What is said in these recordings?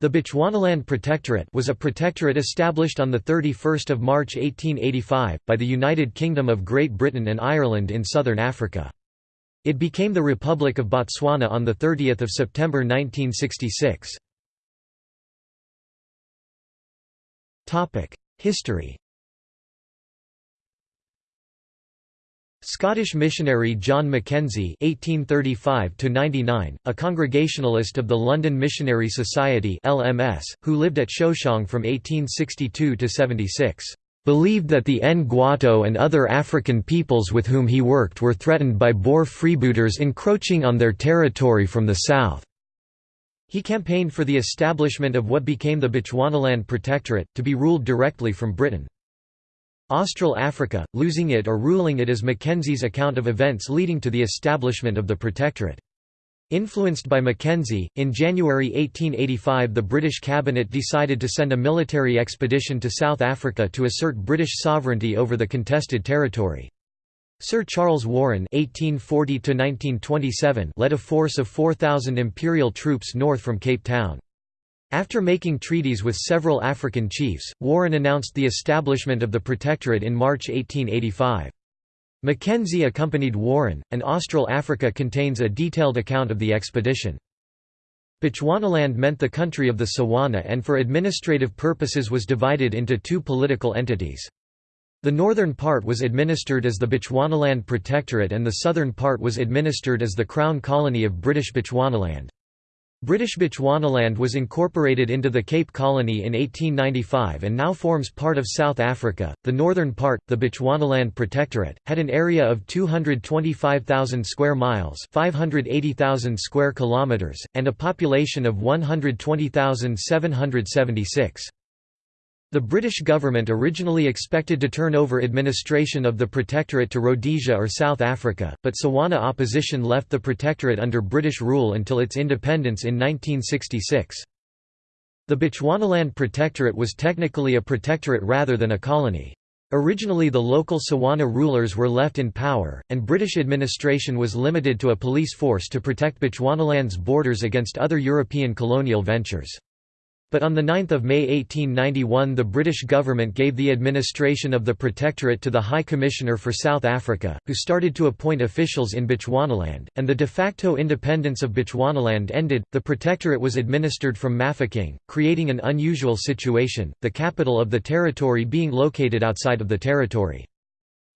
The Bechuanaland Protectorate was a protectorate established on 31 March 1885, by the United Kingdom of Great Britain and Ireland in southern Africa. It became the Republic of Botswana on 30 September 1966. History Scottish missionary John Mackenzie (1835–99), a Congregationalist of the London Missionary Society (LMS), who lived at Shoshong from 1862 to 76, believed that the Ngwato and other African peoples with whom he worked were threatened by Boer freebooters encroaching on their territory from the south. He campaigned for the establishment of what became the Bechuanaland Protectorate, to be ruled directly from Britain. Austral Africa, losing it or ruling it is Mackenzie's account of events leading to the establishment of the Protectorate. Influenced by Mackenzie, in January 1885 the British cabinet decided to send a military expedition to South Africa to assert British sovereignty over the contested territory. Sir Charles Warren (1840–1927) led a force of 4,000 imperial troops north from Cape Town. After making treaties with several African chiefs, Warren announced the establishment of the Protectorate in March 1885. Mackenzie accompanied Warren, and Austral Africa contains a detailed account of the expedition. Bechuanaland meant the country of the Tswana and for administrative purposes was divided into two political entities. The northern part was administered as the Bechuanaland Protectorate and the southern part was administered as the Crown Colony of British Bechuanaland. British Bechuanaland was incorporated into the Cape Colony in 1895 and now forms part of South Africa. The northern part, the Bechuanaland Protectorate, had an area of 225,000 square miles, 580,000 square kilometers, and a population of 120,776. The British government originally expected to turn over administration of the Protectorate to Rhodesia or South Africa, but Tswana opposition left the Protectorate under British rule until its independence in 1966. The Bechuanaland Protectorate was technically a protectorate rather than a colony. Originally the local Tswana rulers were left in power, and British administration was limited to a police force to protect Bechuanaland's borders against other European colonial ventures. But on 9 May 1891 the British government gave the administration of the Protectorate to the High Commissioner for South Africa, who started to appoint officials in Bechuanaland, and the de facto independence of Bechuanaland ended. The Protectorate was administered from Mafeking, creating an unusual situation, the capital of the territory being located outside of the territory.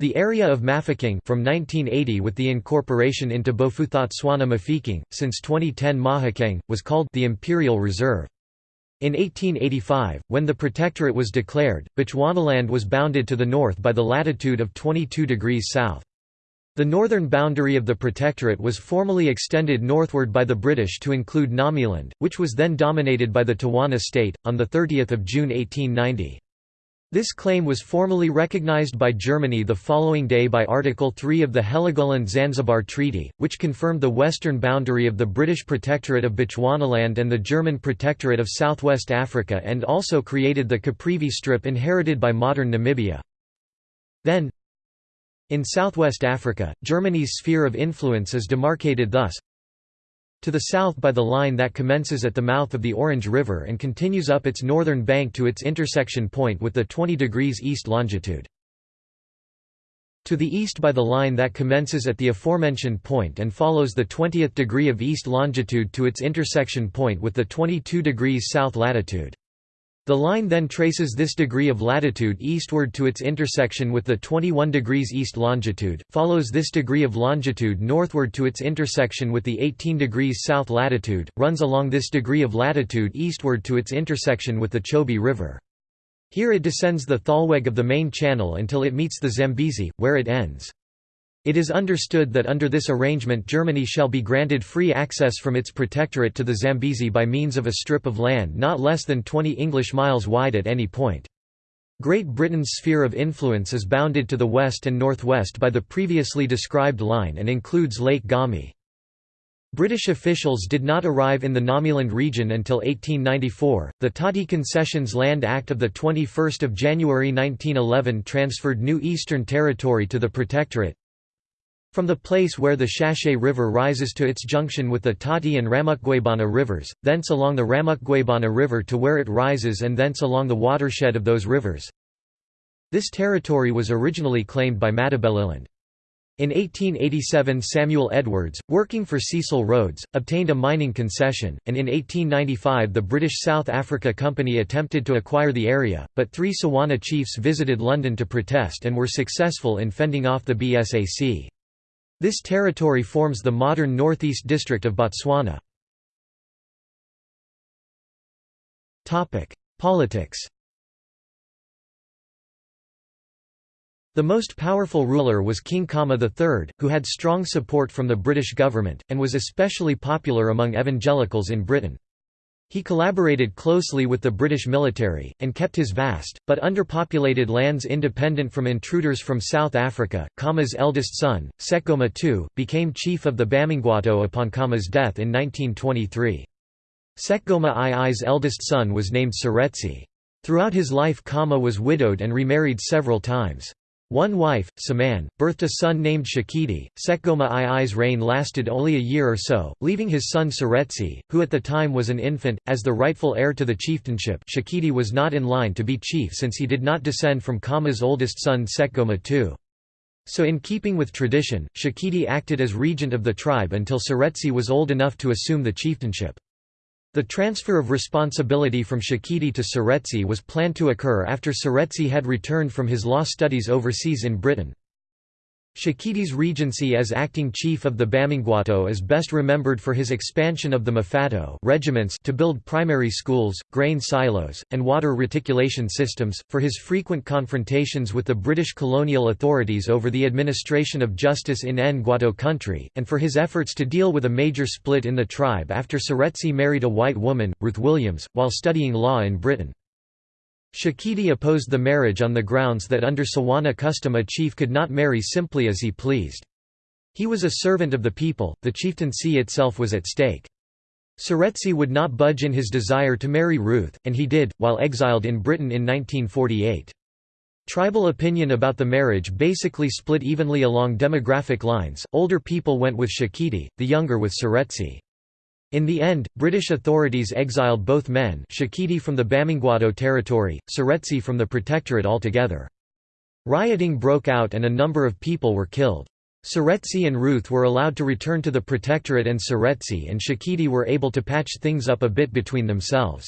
The area of Mafeking from 1980 with the incorporation into Bophuthatswana Mafeking, since 2010 Mahikeng, was called the Imperial Reserve. In 1885, when the Protectorate was declared, Bechuanaland was bounded to the north by the latitude of 22 degrees south. The northern boundary of the Protectorate was formally extended northward by the British to include Ngamiland, which was then dominated by the Tawana state, on 30 June 1890. This claim was formally recognized by Germany the following day by Article 3 of the Heligoland-Zanzibar Treaty, which confirmed the western boundary of the British Protectorate of Bechuanaland and the German Protectorate of Southwest Africa and also created the Caprivi Strip inherited by modern Namibia. Then, in southwest Africa, Germany's sphere of influence is demarcated thus to the south by the line that commences at the mouth of the Orange River and continues up its northern bank to its intersection point with the 20 degrees east longitude. To the east by the line that commences at the aforementioned point and follows the 20th degree of east longitude to its intersection point with the 22 degrees south latitude. The line then traces this degree of latitude eastward to its intersection with the 21 degrees east longitude, follows this degree of longitude northward to its intersection with the 18 degrees south latitude, runs along this degree of latitude eastward to its intersection with the Chobe River. Here it descends the Thalweg of the main channel until it meets the Zambezi, where it ends. It is understood that under this arrangement Germany shall be granted free access from its protectorate to the Zambezi by means of a strip of land not less than 20 English miles wide at any point. Great Britain's sphere of influence is bounded to the west and northwest by the previously described line and includes Lake Ngami. British officials did not arrive in the Ngamiland region until 1894. The Tati Concessions Land Act of 21 January 1911 transferred New Eastern Territory to the Protectorate, From the place where the Shashe River rises to its junction with the Tati and Ramukgwebana rivers, thence along the Ramukgwebana River to where it rises and thence along the watershed of those rivers. This territory was originally claimed by Matabeleland. In 1887 Samuel Edwards, working for Cecil Rhodes, obtained a mining concession, and in 1895 the British South Africa Company attempted to acquire the area, but three Tswana chiefs visited London to protest and were successful in fending off the BSAC. This territory forms the modern northeast district of Botswana. Politics The most powerful ruler was King Khama III, who had strong support from the British government, and was especially popular among evangelicals in Britain. He collaborated closely with the British military, and kept his vast, but underpopulated lands independent from intruders from South Africa. Khama's eldest son, Sekgoma II, became chief of the Bamangwato upon Khama's death in 1923. Sekgoma II's eldest son was named Seretse. Throughout his life Khama was widowed and remarried several times. One wife, Semane, birthed a son named Tshekedi. Sekgoma II's reign lasted only a year or so, leaving his son Seretse, who at the time was an infant, as the rightful heir to the chieftainship. Tshekedi was not in line to be chief since he did not descend from Khama's oldest son Sekgoma II. So in keeping with tradition, Tshekedi acted as regent of the tribe until Seretse was old enough to assume the chieftainship. The transfer of responsibility from Tshekedi to Seretse was planned to occur after Seretse had returned from his law studies overseas in Britain. Tshekedi's regency as acting chief of the Bamangwato is best remembered for his expansion of the mephato regiments to build primary schools, grain silos, and water reticulation systems, for his frequent confrontations with the British colonial authorities over the administration of justice in Ngwato country, and for his efforts to deal with a major split in the tribe after Seretse married a white woman, Ruth Williams, while studying law in Britain. Tshekedi opposed the marriage on the grounds that under Tswana custom a chief could not marry simply as he pleased. He was a servant of the people, the chieftaincy itself was at stake. Seretse would not budge in his desire to marry Ruth, and he did, while exiled in Britain in 1948. Tribal opinion about the marriage basically split evenly along demographic lines, older people went with Tshekedi, the younger with Seretse. In the end, British authorities exiled both men Tshekedi from the Bamangwato territory, Seretse from the Protectorate altogether. Rioting broke out and a number of people were killed. Seretse and Ruth were allowed to return to the Protectorate and Seretse and Tshekedi were able to patch things up a bit between themselves.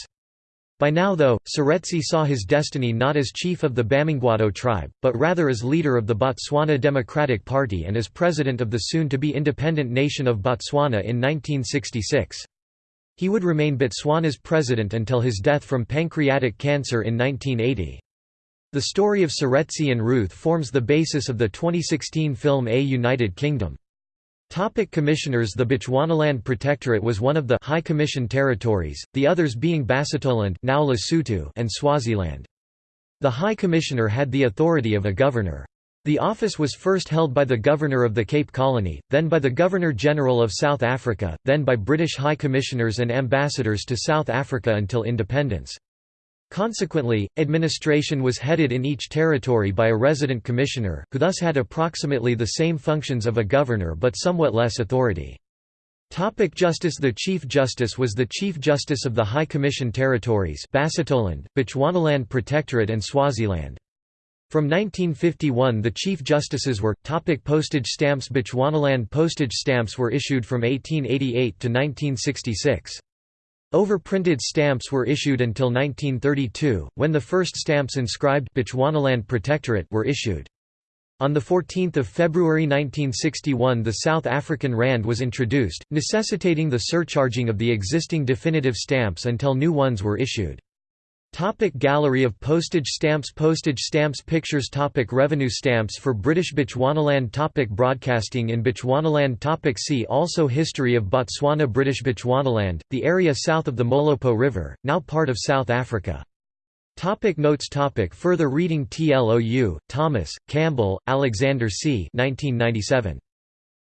By now though, Seretse saw his destiny not as chief of the Bamangwato tribe, but rather as leader of the Botswana Democratic Party and as president of the soon-to-be independent nation of Botswana in 1966. He would remain Botswana's president until his death from pancreatic cancer in 1980. The story of Seretse and Ruth forms the basis of the 2016 film A United Kingdom. Topic commissioners The Bechuanaland Protectorate was one of the High Commission territories, the others being Basutoland now Lesotho and Swaziland. The High Commissioner had the authority of a governor. The office was first held by the Governor of the Cape Colony, then by the Governor-General of South Africa, then by British High Commissioners and ambassadors to South Africa until independence. Consequently, administration was headed in each territory by a resident commissioner, who thus had approximately the same functions of a governor but somewhat less authority. Topic Justice The Chief Justice was the Chief Justice of the High Commission Territories Basutoland, Bechuanaland Protectorate and Swaziland. From 1951 the Chief Justices were, topic Postage stamps Bechuanaland postage stamps were issued from 1888 to 1966. Overprinted stamps were issued until 1932, when the first stamps inscribed Bechuanaland Protectorate were issued. On 14 February 1961 the South African Rand was introduced, necessitating the surcharging of the existing definitive stamps until new ones were issued. Topic Gallery of postage stamps Postage stamps Pictures topic Revenue stamps for British Bechuanaland topic Broadcasting in Bechuanaland topic See also History of Botswana British Bechuanaland, the area south of the Molopo River, now part of South Africa. Topic notes topic Further reading TLOU, Thomas, Campbell, Alexander C. 1997.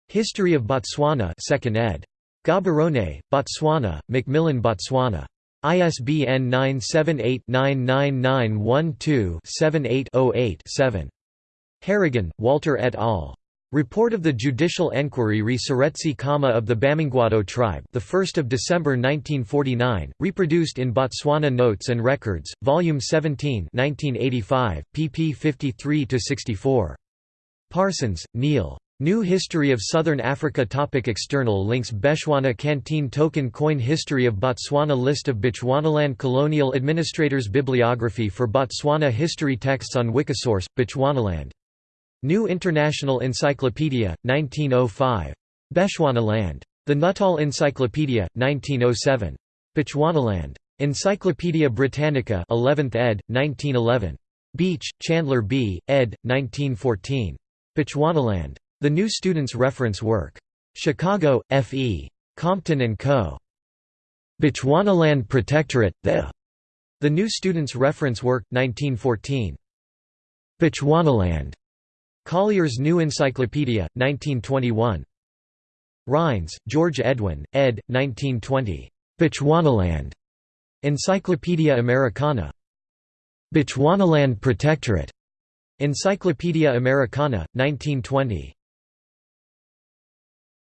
History of Botswana 2nd ed. Gaborone, Botswana, Macmillan Botswana. ISBN 978-99912-78-08-7. Harragin, Walter et al. Report of the Judicial Enquiry re Khama of the Bamangwato tribe the 1st of December 1949 reproduced in Botswana Notes and Records volume 17 1985 pp 53 to 64 Parsons Neil New History of Southern Africa Topic External links Bechuana Canteen Token Coin History of Botswana List of Bechuanaland Colonial Administrators Bibliography for Botswana History Texts on Wikisource, Bechuanaland. New International Encyclopedia, 1905. Bechuanaland. The Nuttall Encyclopedia, 1907. Bechuanaland. Encyclopædia Britannica 11th ed., 1911. Beach, Chandler B., ed., 1914. Bechuanaland. The New Student's Reference Work. Chicago, F. E. Compton & Co. Bechuanaland Protectorate, The. The New Student's Reference Work, 1914. Bechuanaland. Collier's New Encyclopedia, 1921. Rines, George Edwin, ed. 1920. Bechuanaland. Encyclopaedia Americana. Bechuanaland Protectorate. Encyclopaedia Americana, 1920.